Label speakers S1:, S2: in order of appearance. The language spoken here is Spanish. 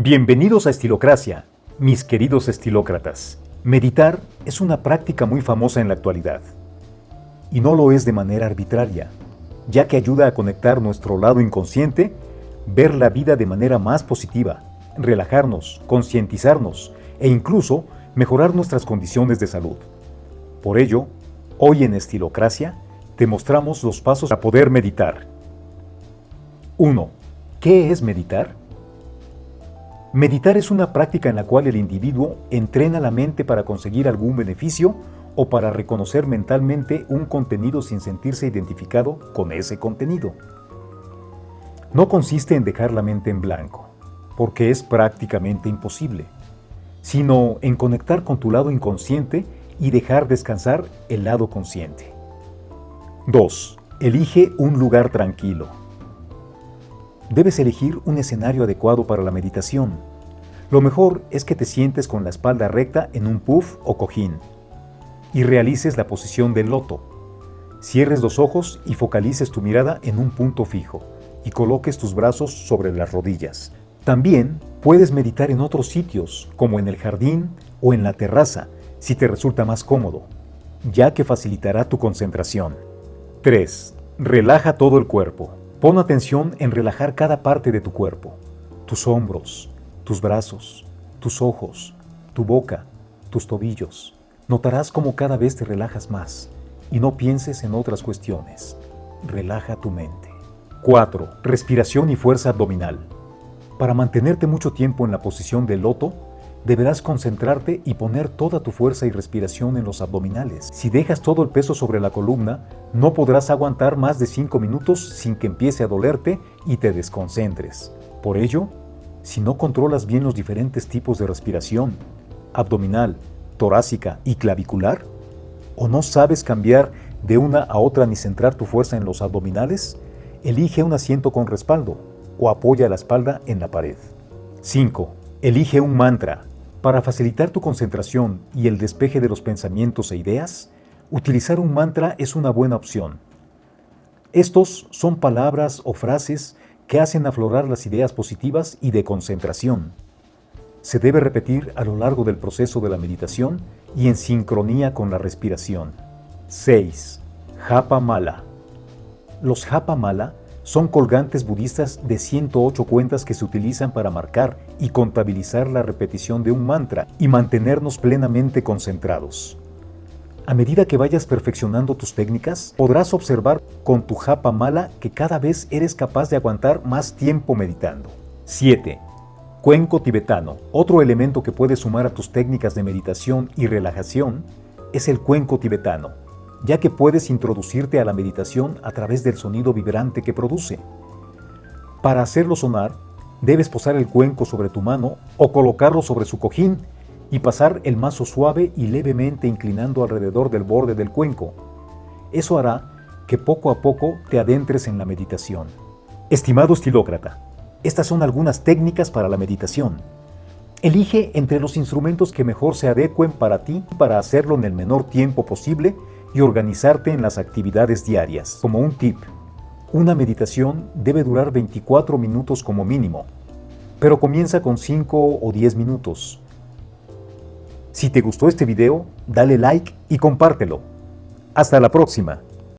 S1: Bienvenidos a Estilocracia, mis queridos estilócratas. Meditar es una práctica muy famosa en la actualidad. Y no lo es de manera arbitraria, ya que ayuda a conectar nuestro lado inconsciente, ver la vida de manera más positiva, relajarnos, concientizarnos e incluso mejorar nuestras condiciones de salud. Por ello, hoy en Estilocracia te mostramos los pasos para poder meditar. 1. ¿Qué es meditar? Meditar es una práctica en la cual el individuo entrena la mente para conseguir algún beneficio o para reconocer mentalmente un contenido sin sentirse identificado con ese contenido. No consiste en dejar la mente en blanco, porque es prácticamente imposible, sino en conectar con tu lado inconsciente y dejar descansar el lado consciente. 2. Elige un lugar tranquilo. Debes elegir un escenario adecuado para la meditación. Lo mejor es que te sientes con la espalda recta en un puff o cojín y realices la posición del loto. Cierres los ojos y focalices tu mirada en un punto fijo y coloques tus brazos sobre las rodillas. También puedes meditar en otros sitios, como en el jardín o en la terraza, si te resulta más cómodo, ya que facilitará tu concentración. 3. Relaja todo el cuerpo. Pon atención en relajar cada parte de tu cuerpo, tus hombros, tus brazos, tus ojos, tu boca, tus tobillos. Notarás cómo cada vez te relajas más y no pienses en otras cuestiones. Relaja tu mente. 4. Respiración y fuerza abdominal. Para mantenerte mucho tiempo en la posición del loto, deberás concentrarte y poner toda tu fuerza y respiración en los abdominales. Si dejas todo el peso sobre la columna, no podrás aguantar más de 5 minutos sin que empiece a dolerte y te desconcentres. Por ello, si no controlas bien los diferentes tipos de respiración, abdominal, torácica y clavicular, o no sabes cambiar de una a otra ni centrar tu fuerza en los abdominales, elige un asiento con respaldo o apoya la espalda en la pared. 5. Elige un mantra. Para facilitar tu concentración y el despeje de los pensamientos e ideas, utilizar un mantra es una buena opción. Estos son palabras o frases que hacen aflorar las ideas positivas y de concentración. Se debe repetir a lo largo del proceso de la meditación y en sincronía con la respiración. 6. Japa Mala. Los Japa Mala son colgantes budistas de 108 cuentas que se utilizan para marcar y contabilizar la repetición de un mantra y mantenernos plenamente concentrados. A medida que vayas perfeccionando tus técnicas, podrás observar con tu japa mala que cada vez eres capaz de aguantar más tiempo meditando. 7. Cuenco tibetano. Otro elemento que puedes sumar a tus técnicas de meditación y relajación es el cuenco tibetano ya que puedes introducirte a la meditación a través del sonido vibrante que produce. Para hacerlo sonar, debes posar el cuenco sobre tu mano o colocarlo sobre su cojín y pasar el mazo suave y levemente inclinando alrededor del borde del cuenco. Eso hará que poco a poco te adentres en la meditación. Estimado estilócrata, estas son algunas técnicas para la meditación. Elige entre los instrumentos que mejor se adecuen para ti para hacerlo en el menor tiempo posible y organizarte en las actividades diarias. Como un tip, una meditación debe durar 24 minutos como mínimo, pero comienza con 5 o 10 minutos. Si te gustó este video, dale like y compártelo. Hasta la próxima.